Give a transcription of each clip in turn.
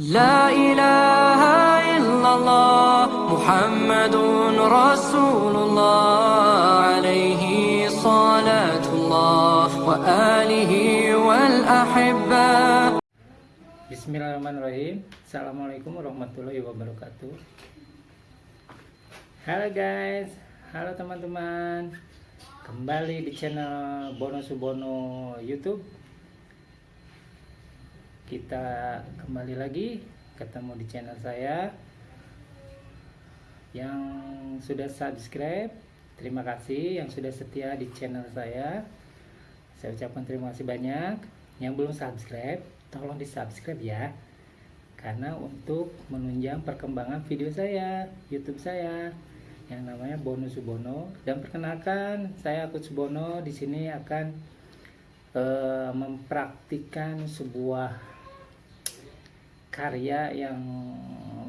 لا إله إلا الله محمد رسول الله عليه صلاة الله وآله والأحبة Bismillahirrahmanirrahim Assalamualaikum warahmatullahi wabarakatuh Halo guys Halo teman-teman Kembali di channel Bono Subono Youtube Kita kembali lagi Ketemu di channel saya Yang sudah subscribe. Terima kasih yang sudah setia di channel saya. Saya ucapkan terima kasih banyak. Yang belum subscribe Tolong di subscribe ya. Karena untuk menunjang perkembangan video saya YouTube saya yang namanya Bono Subono. Dan perkenalkan saya Akut Subono. Di sini akan eh, mempraktikkan sebuah karya yang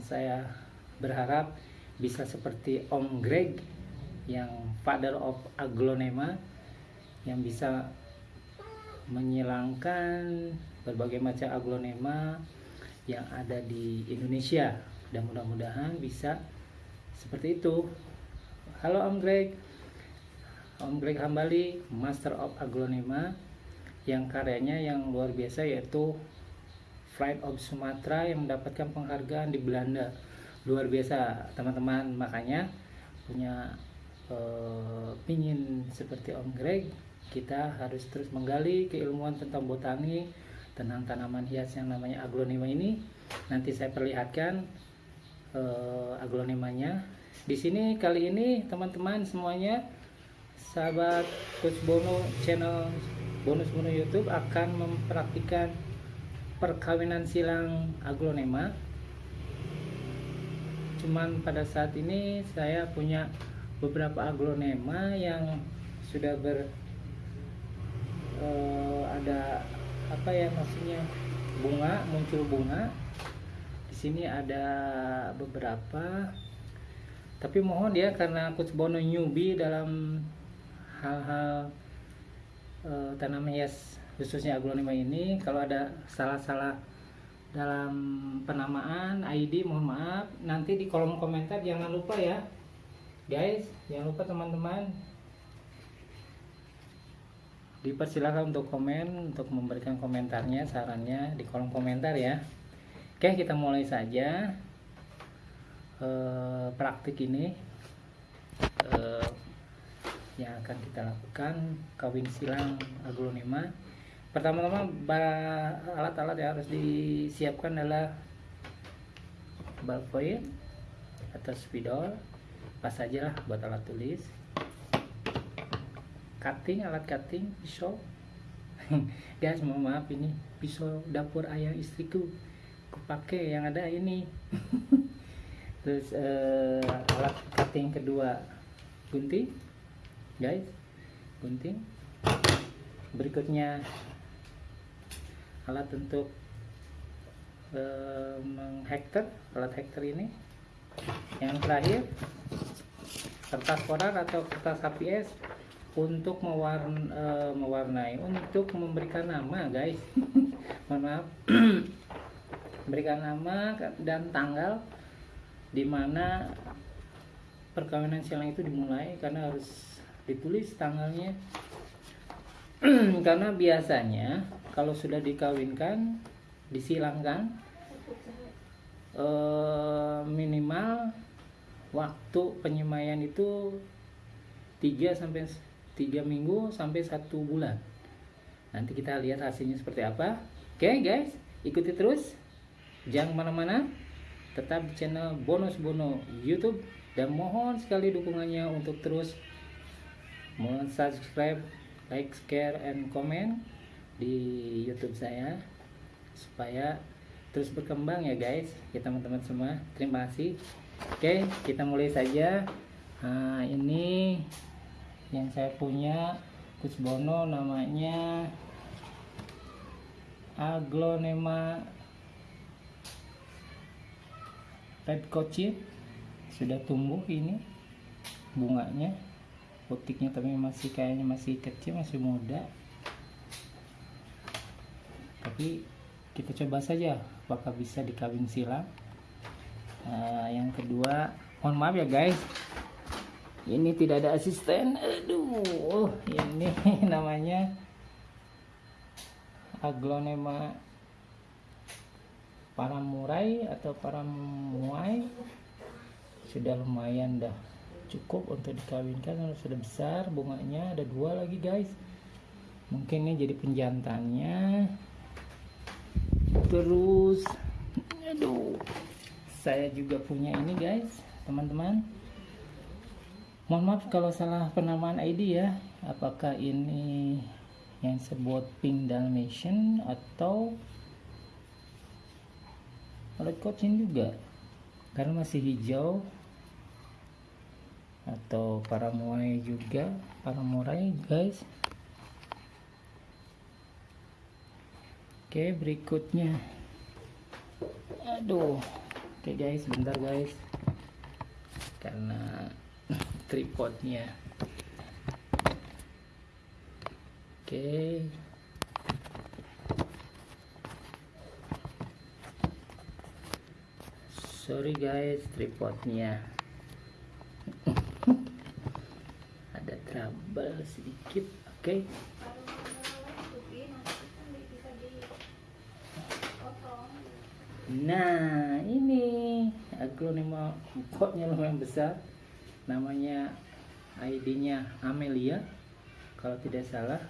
saya berharap bisa seperti Om Greg yang father of aglonema yang bisa menghilangkan berbagai macam aglonema yang ada di Indonesia. Dan mudah-mudahan bisa seperti itu. Halo Om Greg. Om Greg Hambali Master of Aglonema yang karyanya yang luar biasa yaitu Flight of Sumatera yang mendapatkan penghargaan di Belanda. Luar biasa teman-teman. Makanya punya eh, pingin seperti Om Greg kita harus terus menggali keilmuan tentang botani tentang tanaman hias yang namanya aglonema ini. Nanti saya perlihatkan uh, aglonemanya. Di sini kali ini teman-teman semuanya sahabat Coach Bono channel bonus Bono YouTube akan mempraktikkan perkawinan silang aglonema cuman pada saat ini saya punya beberapa aglonema yang sudah ber uh, ada apa ya maksudnya bunga muncul bunga. Di sini ada beberapa. Tapi mohon ya karena Coach Bono newbie dalam hal-hal e, tanaman hias khususnya aglonema ini kalau ada salah-salah dalam penamaan ID mohon maaf. Nanti di kolom komentar jangan lupa ya. Guys jangan lupa teman-teman. Dipersilakan untuk komen untuk memberikan komentarnya sarannya di kolom komentar ya. Oke kita mulai saja. Eh, praktik ini eh, yang akan kita lakukan kawin silang aglonema pertama-tama alat-alat yang harus disiapkan adalah ballpoint atau spidol. Pas saja lah buat alat tulis. Cutting alat cutting pisau. Guys mohon maaf ini pisau dapur ayah istriku. Kupakai yang ada ini. Terus uh, alat cutting kedua. Gunting. Guys gunting. Berikutnya alat untuk uh, menghektar alat hektar ini. Yang terakhir kertas koran atau kertas HPS untuk mewarn, uh, mewarnai untuk memberikan nama guys. Mohon maaf. Memberikan nama dan tanggal di mana perkawinan silang itu dimulai karena harus ditulis tanggalnya. Karena biasanya kalau sudah dikawinkan disilangkan uh, minimal waktu penyemaian itu 3 sampai tiga minggu sampai satu bulan. Nanti kita lihat hasilnya seperti apa. Oke okay, guys ikuti terus. Jangan ke mana-mana. Tetap di channel bonus bono YouTube. Dan mohon sekali dukungannya untuk terus subscribe like share and comment di YouTube saya supaya terus berkembang ya guys. Ya teman-teman semua terima kasih. Oke kita mulai saja. Nah ini yang saya punya Gus Bono namanya Aglonema Red Cochit sudah tumbuh ini bunganya putiknya tapi masih kayaknya masih kecil masih muda tapi kita coba saja apakah bisa dikawin silang nah, yang kedua mohon maaf ya guys. Ini tidak ada asisten. Aduh ini namanya aglonema paramurai atau paramuai. Sudah lumayan dah cukup untuk dikawinkan karena sudah besar bunganya. Ada dua lagi guys. Mungkin ini jadi penjantannya terus. Aduh. Saya juga punya ini guys teman-teman. Mohon maaf kalau salah penamaan ID ya. Apakah ini yang sebut pink dalmatian atau red cochin juga? Karena masih hijau. Atau para muai juga. Para murai guys oke berikutnya. Aduh. Oke guys bentar guys. Karena tripodnya. Oke. Sorry guys tripodnya. Ada trouble sedikit. Oke. okay. Nah ini aglonema potnya lumayan besar. Namanya ID nya Amelia. Kalau tidak salah.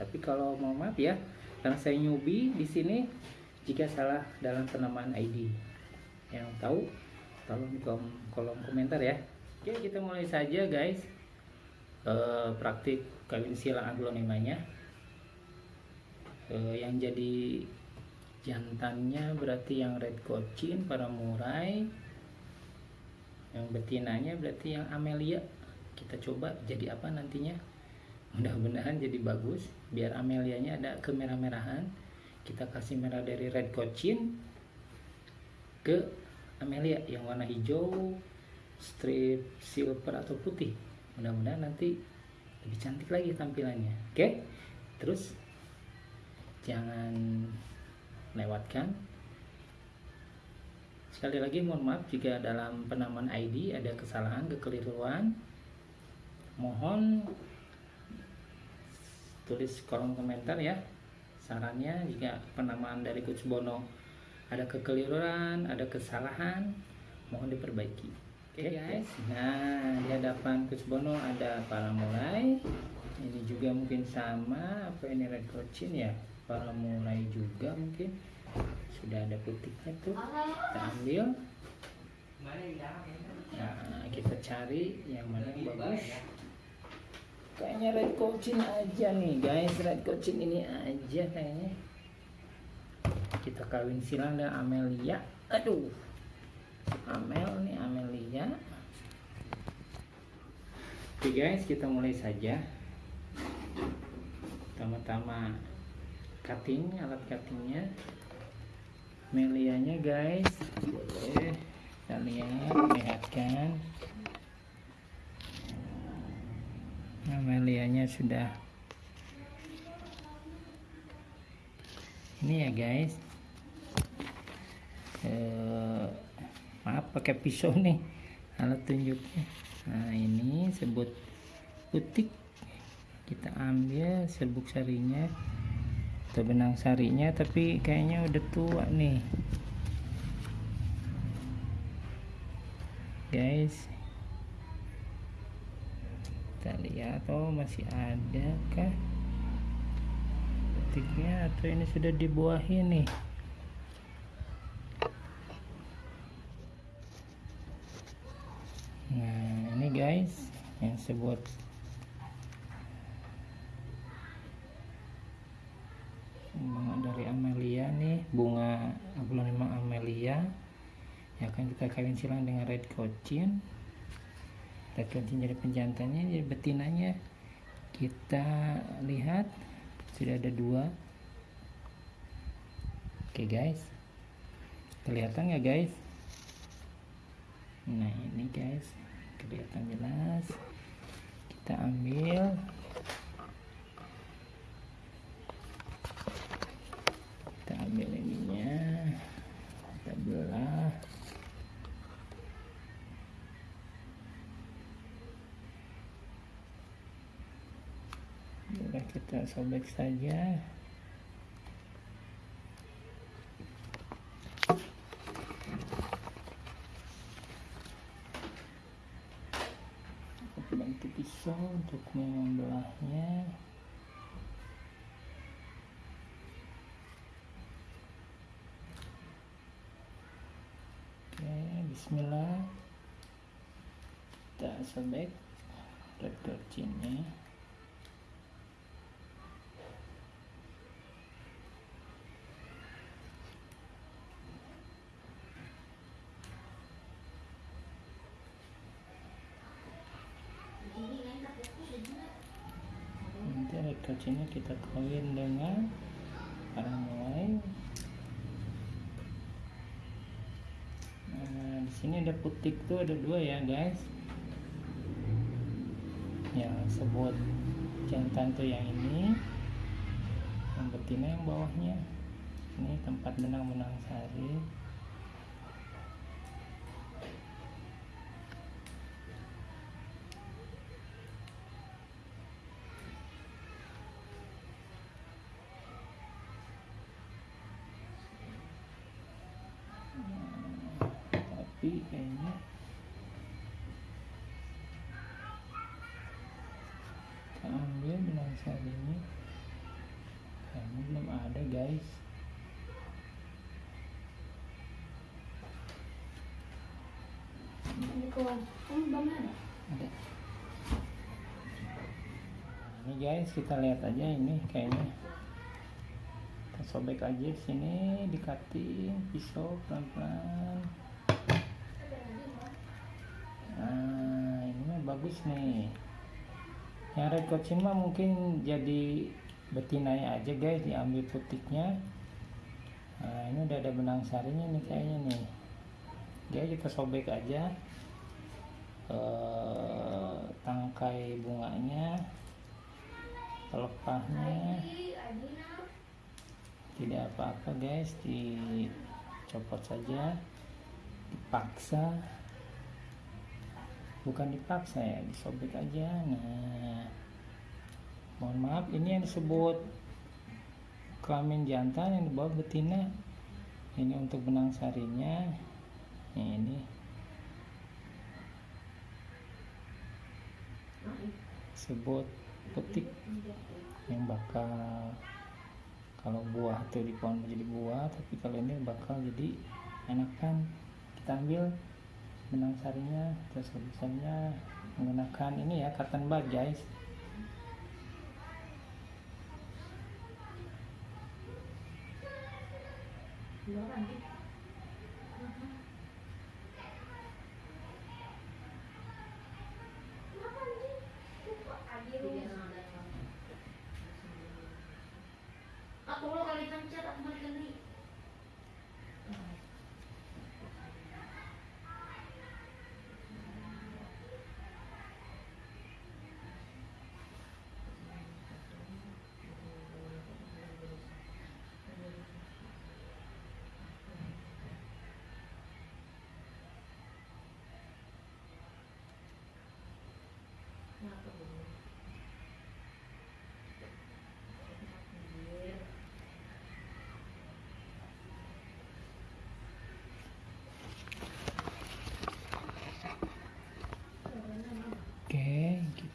Tapi kalau mau maaf ya karena saya newbie di sini jika salah dalam penamaan ID yang tahu tolong di kolom komentar ya. Oke kita mulai saja guys. E, praktik kawin silang aglonemanya e, yang jadi jantannya berarti yang red cochin para murai yang betinanya berarti yang amelia. Kita coba jadi apa nantinya? Mudah-mudahan jadi bagus biar amelianya ada kemerah-merahan. Kita kasih merah dari red cochin ke Amelia yang warna hijau strip silver atau putih. Mudah-mudahan nanti lebih cantik lagi tampilannya oke? Terus jangan lewatkan sekali lagi mohon maaf jika dalam penamaan ID ada kesalahan kekeliruan mohon tulis kolom komentar ya sarannya jika penamaan dari Coach Bono ada kekeliruan, ada kesalahan, mohon diperbaiki. Oke okay, guys, nah di hadapan Coach Bono ada para mulai. Ini juga mungkin sama, apa ini red cochin ya? Para mulai juga mungkin. Sudah ada putihnya tuh. Kita ambil. Nah, kita cari yang mana yang bagus. Kayaknya red cochin aja nih guys, red cochin ini aja kayaknya. Kita kawin silang dengan Amelia. Aduh. Amel nih Amelia. Oke guys. Kita mulai saja. Pertama-tama cutting alat cuttingnya. Amelianya guys. Boleh. Kita lihat lihatkan. Amelianya sudah. Ini ya guys. Eh, maaf pakai pisau nih. Alat tunjuknya. Nah ini sebut putik kita ambil serbuk sarinya atau benang sarinya tapi kayaknya udah tua nih. Guys. Kita lihat oh masih ada kah putiknya atau ini sudah dibuahi nih? Guys yang sebut bunga dari Amelia nih bunga aglonema Amelia yang akan kita kawin silang dengan red cochin red cochin jadi penjantannya jadi betinanya. Kita lihat sudah ada dua. Oke guys. Kelihatan ya guys? Nah ini guys. Kelihatan jelas. Kita ambil kita ambil ini sudah kita sobek saja. Bantu pisau untuk membelahnya. Oke bismillah. Kita sobek. Red cinnya nanti rekrutnya kita kawin dengan orang lain. Nah di sini ada putik tuh ada dua ya guys. Yang sebut jantan tuh yang ini yang betina yang bawahnya. Ini tempat benang-benang sari tapi kayaknya ambil benang sarinya kayaknya belum ada guys. Ada? Ini guys kita lihat aja ini kayaknya. Kita sobek aja sini dikating pisau pelan-pelan nah ini mah bagus nih. Yang red cochin mah mungkin jadi betinanya aja guys diambil putiknya. Nah ini udah ada benang sarinya nih kayaknya nih. Dia kita sobek aja eh, tangkai bunganya pelepahnya tidak apa-apa guys dicopot saja dipaksa bukan dipaksa ya disobek aja. Nah mohon maaf ini yang disebut kelamin jantan yang dibawa betina. Ini untuk benang sarinya. Ini. Sebut petik yang bakal kalau buah tuh di pohon menjadi buah tapi kalau ini bakal jadi enakan. Kita ambil benang sarinya terus misalnya menggunakan ini ya cotton bud guys. Aku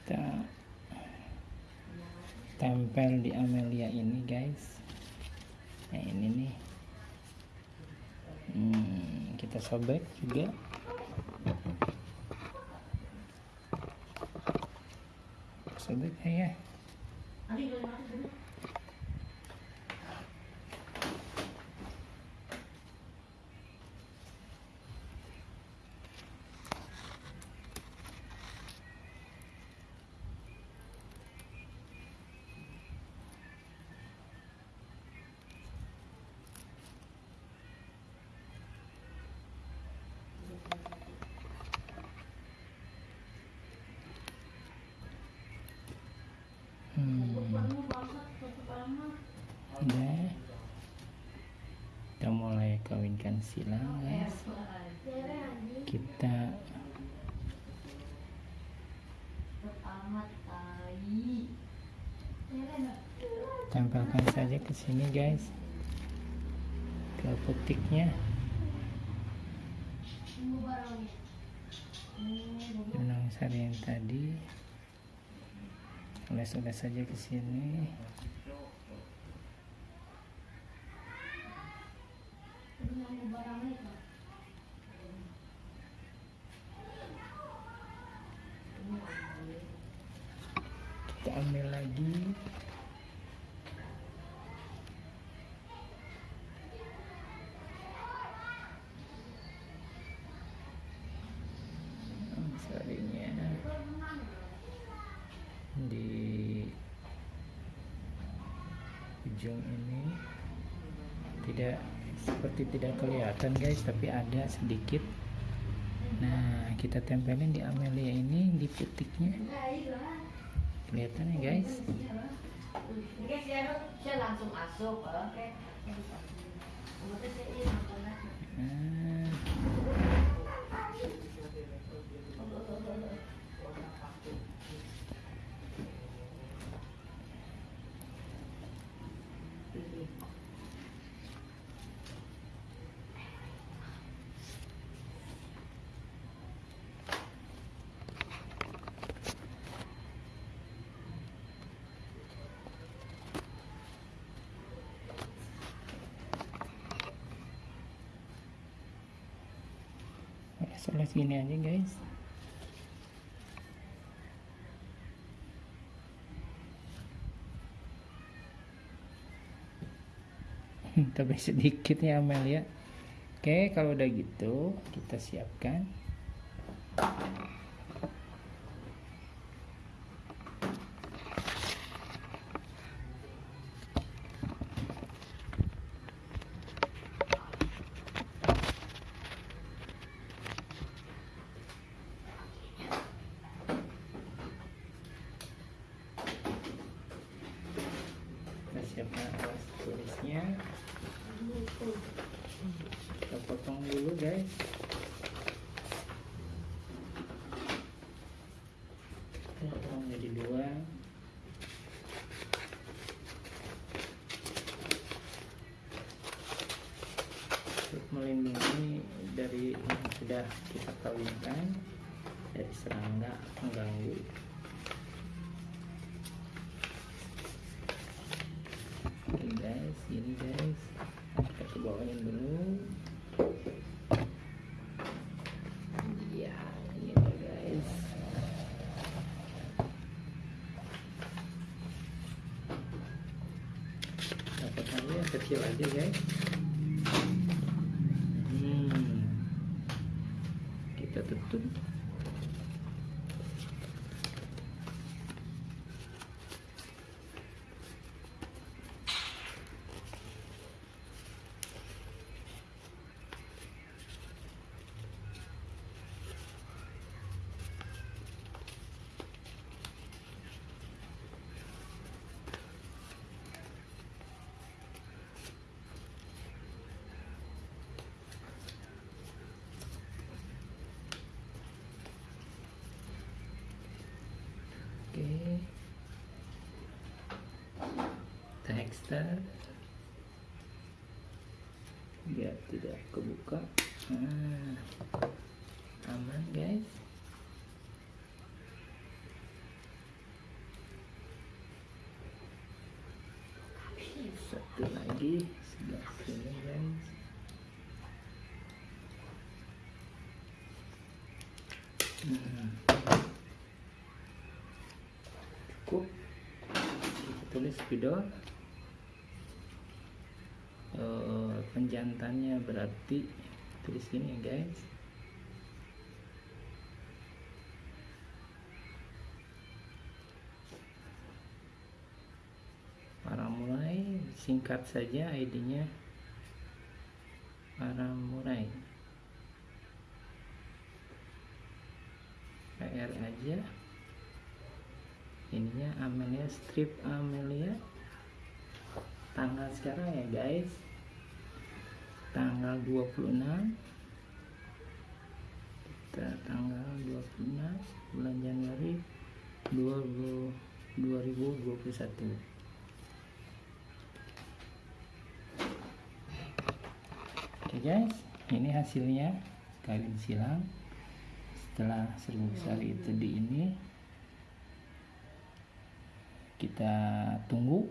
kita tempel di Amelia ini guys. Nah ini nih. Hmm, kita sobek juga. Sobek ya Adi dari mana dulu? hmm, Kamu bangsat satu lama. udah kita mulai kawinkan silang guys. Kita tempelkan saja ke sini guys. Ke putiknya benang sari yang tadi. Oles-oles saja ke sini kita ambil lagi sarinya di ujung ini tidak seperti tidak kelihatan guys tapi ada sedikit. Nah kita tempelin di amelia ini di putiknya. Kelihatan ya guys. Oles-oles gini aja guys. Tapi sedikit ya Amelia oke kalau udah gitu kita siapkan siapkan alas tulisnya. Kita potong dulu guys. Potong jadi dua. Untuk melindungi dari yang sudah kita kawinkan dari serangga pengganggu Oke guys, ini guys, kita ke bawahin dulu. Ya, ini guys. Dapatkannya yang kecil aja guys. Hmm. Kita tutup. Tekstil biar tidak kebuka. Nah, aman guys. Satu lagi sebelah sini guys. Hmm. cukup kita tulis spidol Penjantannya berarti tulis gini ya guys. Para mulai singkat saja ID-nya. Para mulai PR aja. Ininya Amelia strip Amelia. Tanggal sekarang ya guys tanggal 26 kita tanggal 26 bulan Januari 2021 2021 Oke guys, ini hasilnya. Kawin silang. Setelah seribu besar itu di ini kita tunggu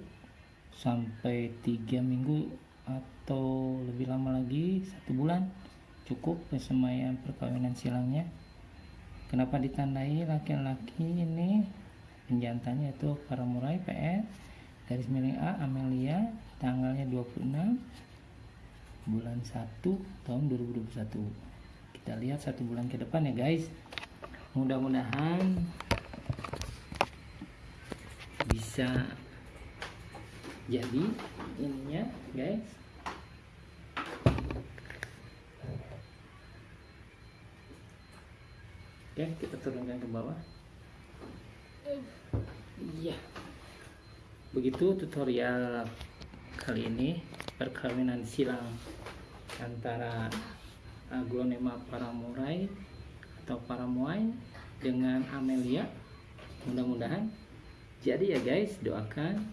sampai tiga minggu atau lebih lama lagi satu bulan cukup persemaian perkawinan silangnya. Kenapa ditandai laki-laki ini? Penjantannya itu para murai PS garis miring A Amelia tanggalnya 26 bulan 1 tahun 2021 kita lihat satu bulan ke depan ya guys. Mudah-mudahan bisa jadi ininya guys oke kita turunkan ke bawah. Iya. Begitu tutorial kali ini perkawinan silang antara aglonema paramurai atau paramuai dengan Amelia. Mudah-mudahan jadi ya guys. Doakan.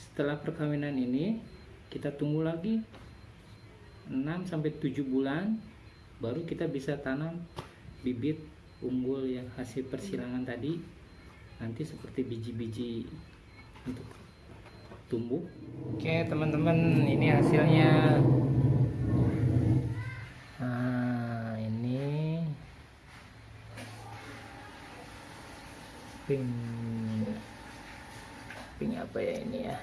Setelah perkawinan ini kita tunggu lagi 6 sampai 7 bulan baru kita bisa tanam bibit unggul yang hasil persilangan tadi nanti seperti biji-biji untuk tumbuh. Oke teman-teman ini hasilnya. Pink. Pink apa ya ini ya?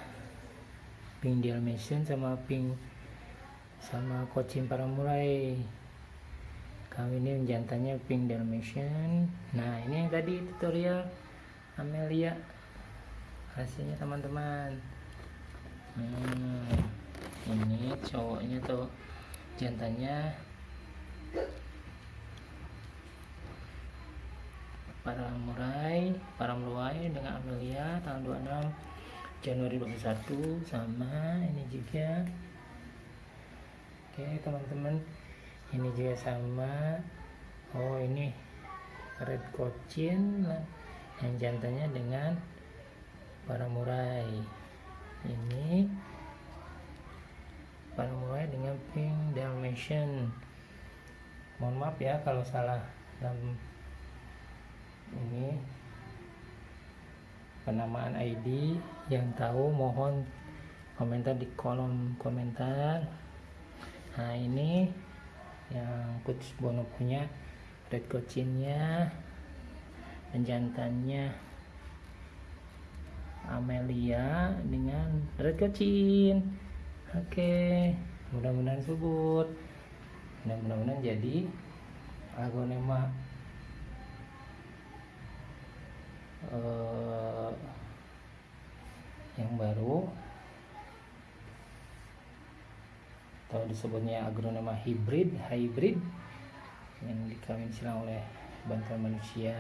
Pink Dalmatian sama pink sama kucing para mulai kami ini jantannya pink Dalmatian. Nah ini yang tadi tutorial Amelia. Hasilnya teman-teman. Hmm, ini cowoknya tuh jantannya. Para murai para meluai dengan Amelia tanggal 26 Januari 21 sama ini juga. Oke teman-teman ini juga sama. Oh ini red cochin yang jantannya dengan para murai ini para murai dengan pink dalmatian. Mohon maaf ya kalau salah. Dalam ini penamaan ID yang tahu mohon komentar di kolom komentar. Nah ini yang coach Bono punya red coachinnya dan jantannya Amelia dengan red coachin. Oke mudah-mudahan subur. Mudah-mudahan jadi agonema uh, yang baru atau disebutnya agronema hybrid hybrid yang dikawin silang oleh bantuan manusia.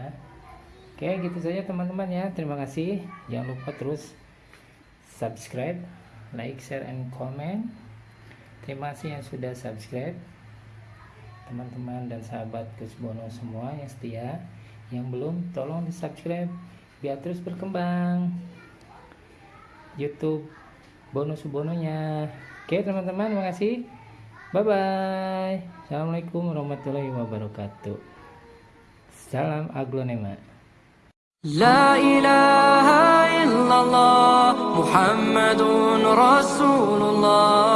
Oke gitu saja teman-teman ya. Terima kasih. Jangan lupa terus subscribe like share and comment. Terima kasih yang sudah subscribe teman-teman dan sahabat Kusbono semua yang setia. Yang belum tolong di subscribe biar terus berkembang. YouTube bonus bononya Oke teman-teman terima kasih, bye bye Assalamualaikum warahmatullahi wabarakatuh. Salam aglonema. La ilaha illallah Muhammadun Rasulullah.